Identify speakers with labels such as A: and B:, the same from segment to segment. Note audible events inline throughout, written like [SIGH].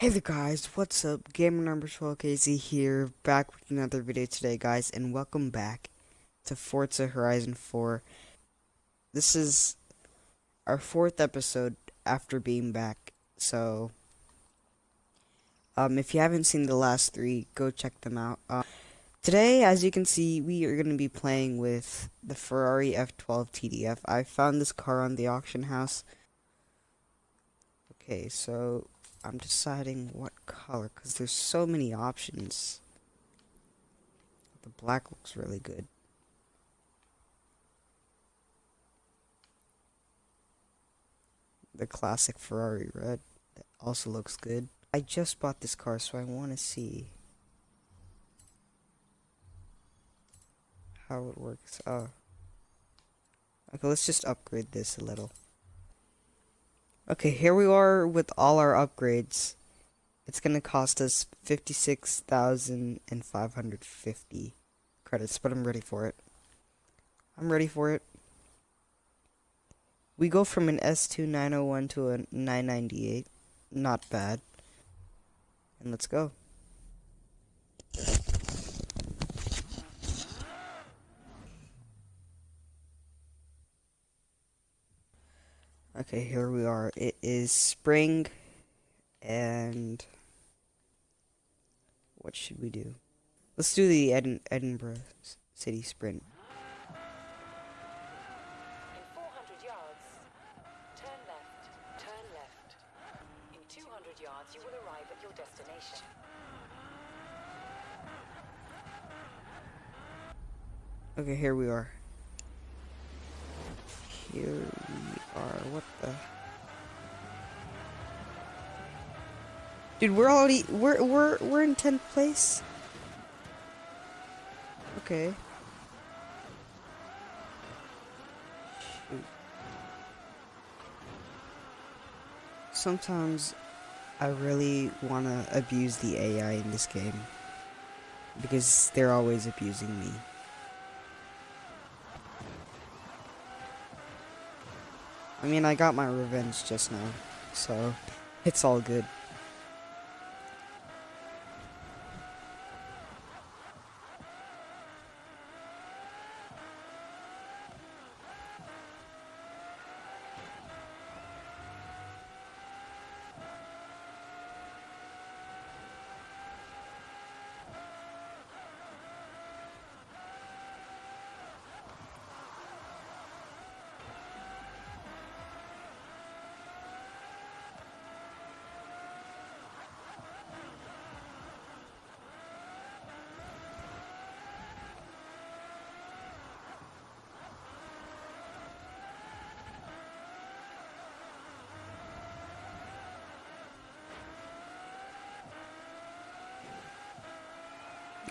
A: Hey there guys, what's up? Gamer number 12KZ here, back with another video today guys, and welcome back to Forza Horizon 4. This is our fourth episode after being back, so um, if you haven't seen the last three, go check them out. Uh, today, as you can see, we are going to be playing with the Ferrari F12 TDF. I found this car on the auction house. Okay, so I'm deciding what color because there's so many options. The black looks really good. The classic Ferrari red that also looks good. I just bought this car so I want to see how it works. Oh. Okay, let's just upgrade this a little. Okay, here we are with all our upgrades. It's gonna cost us 56,550 credits, but I'm ready for it. I'm ready for it. We go from an S2 901 to a 998. Not bad. And let's go. Okay, here we are. It is spring, and what should we do? Let's do the Edin Edinburgh City Sprint.
B: In 400 yards, turn left, turn left. In 200 yards, you will arrive at your destination.
A: Okay, here we are. Here are. What the? Dude, we're already we're we're we're in tenth place. Okay. Shoot. Sometimes I really want to abuse the AI in this game because they're always abusing me. I mean, I got my revenge just now, so it's all good.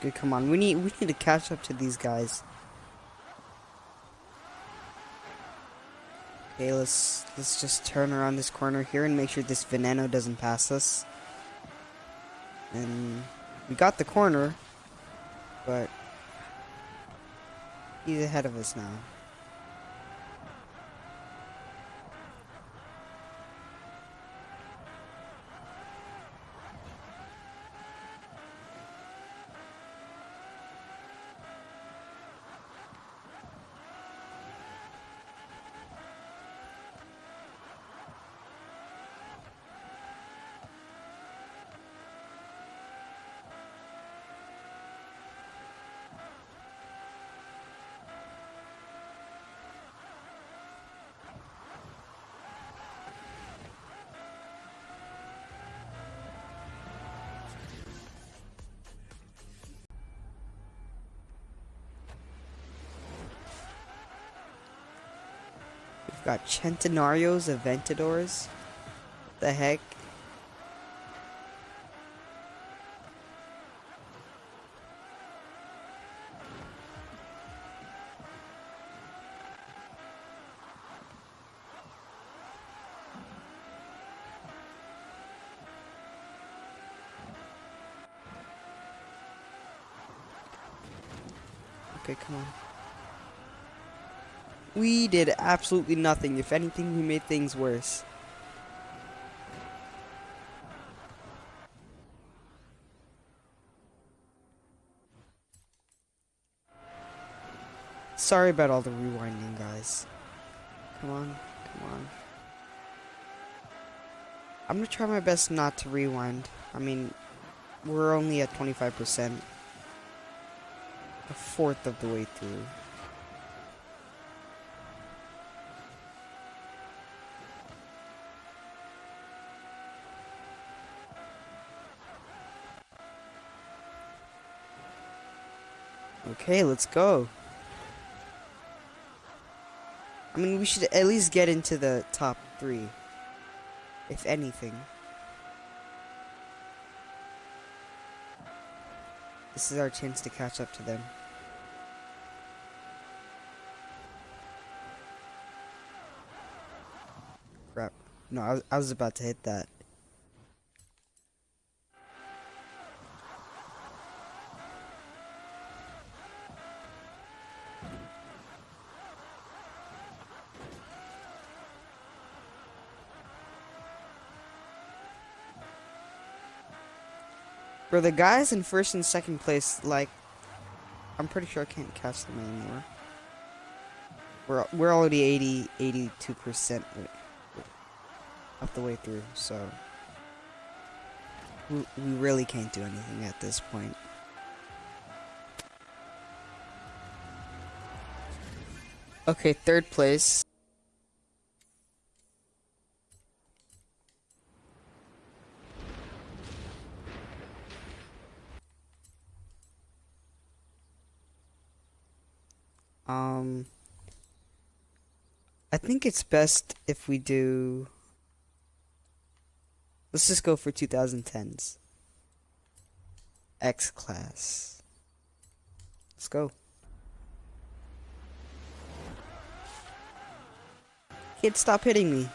A: Okay, come on. We need we need to catch up to these guys. Okay, let's let's just turn around this corner here and make sure this Veneno doesn't pass us. And we got the corner, but he's ahead of us now. We've got Centenarios Aventadors. What the heck? Okay, come on. We did absolutely nothing. If anything, we made things worse. Sorry about all the rewinding, guys. Come on, come on. I'm gonna try my best not to rewind. I mean, we're only at 25%. A fourth of the way through. Okay, let's go. I mean, we should at least get into the top three. If anything. This is our chance to catch up to them. Crap. No, I was, I was about to hit that. Bro, the guys in first and second place, like, I'm pretty sure I can't catch them anymore. We're, we're already 80, 82% of the way through, so... We, we really can't do anything at this point. Okay, third place. I think it's best if we do. Let's just go for 2010s. X class. Let's go. Kid, stop hitting me.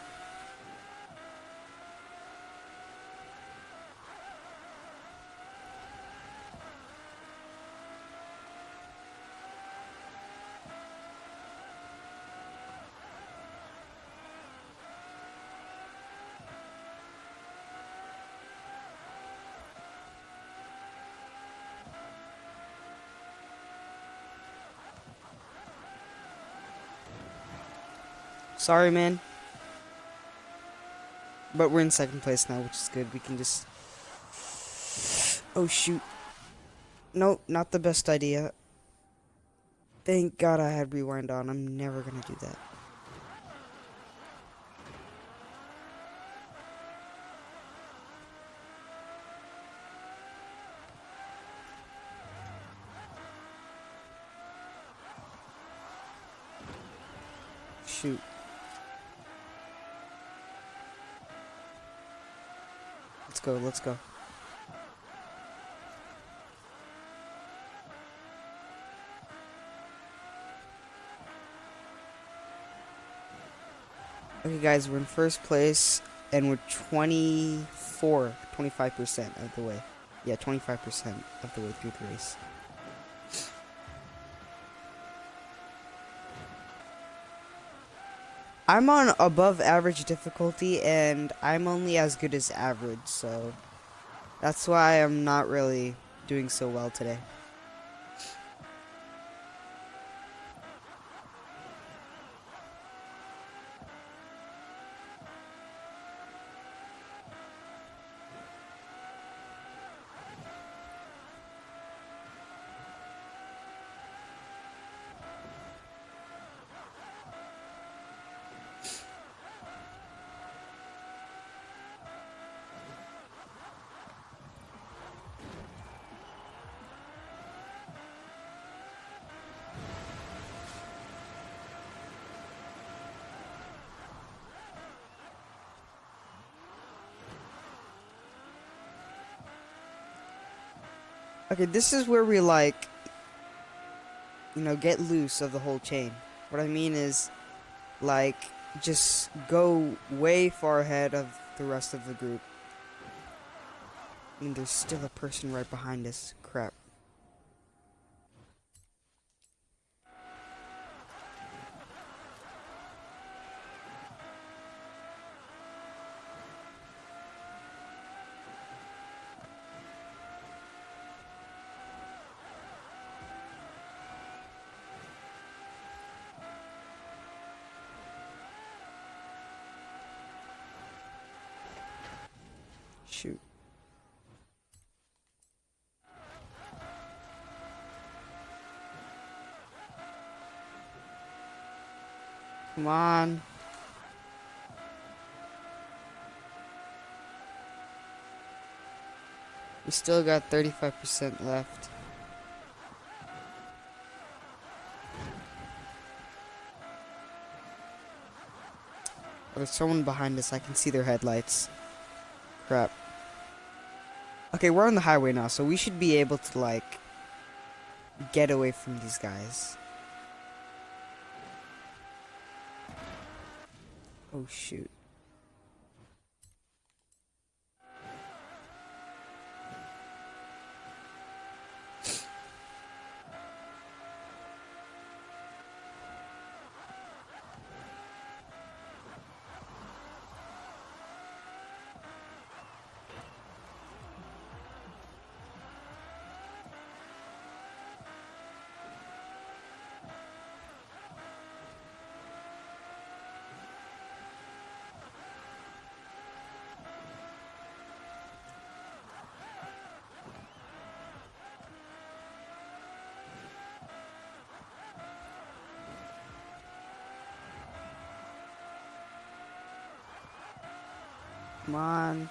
A: Sorry, man. But we're in second place now, which is good. We can just... Oh, shoot. Nope, not the best idea. Thank God I had rewind on. I'm never gonna do that. Shoot. Let's go, let's go. Okay, guys, we're in first place, and we're 24, 25% of the way. Yeah, 25% of the way through the race. I'm on above average difficulty, and I'm only as good as average, so that's why I'm not really doing so well today. Okay, this is where we like, you know, get loose of the whole chain. What I mean is, like, just go way far ahead of the rest of the group. I mean, there's still a person right behind us. Crap. Shoot. Come on. We still got 35% left. Oh, there's someone behind us. I can see their headlights. Crap. Okay, we're on the highway now, so we should be able to, like, get away from these guys. Oh, shoot. Come on.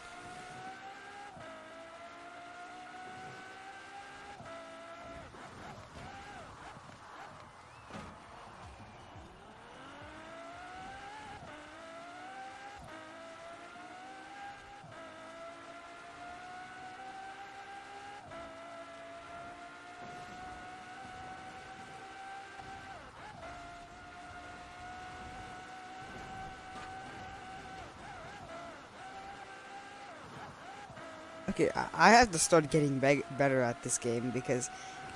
A: Okay, I- have to start getting be better at this game because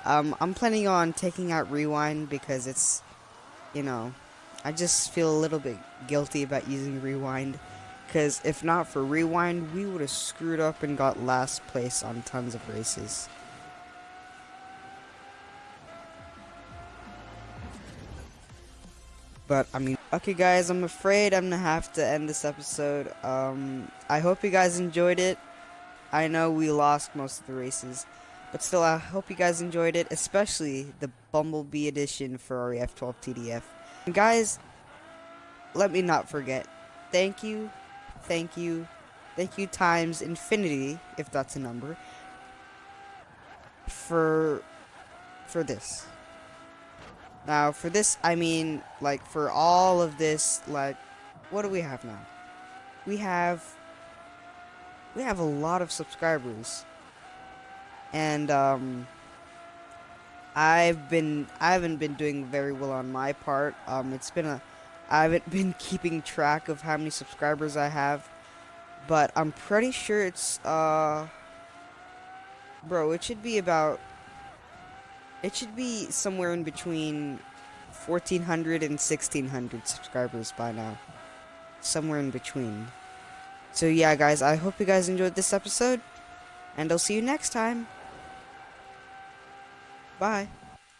A: um, I'm planning on taking out Rewind because it's, you know, I just feel a little bit guilty about using Rewind because if not for Rewind, we would have screwed up and got last place on tons of races. But, I mean, okay guys, I'm afraid I'm gonna have to end this episode. Um, I hope you guys enjoyed it. I know we lost most of the races, but still, I hope you guys enjoyed it, especially the Bumblebee edition for REF 12 TDF. And guys, let me not forget, thank you, thank you, thank you times infinity, if that's a number, for, for this. Now, for this, I mean, like, for all of this, like, what do we have now? We have we have a lot of subscribers. And um I've been I haven't been doing very well on my part. Um it's been a I haven't [LAUGHS] been keeping track of how many subscribers I have, but I'm pretty sure it's uh bro, it should be about it should be somewhere in between 1400 and 1600 subscribers by now. Somewhere in between. So yeah, guys, I hope you guys enjoyed this episode, and I'll see you next time. Bye.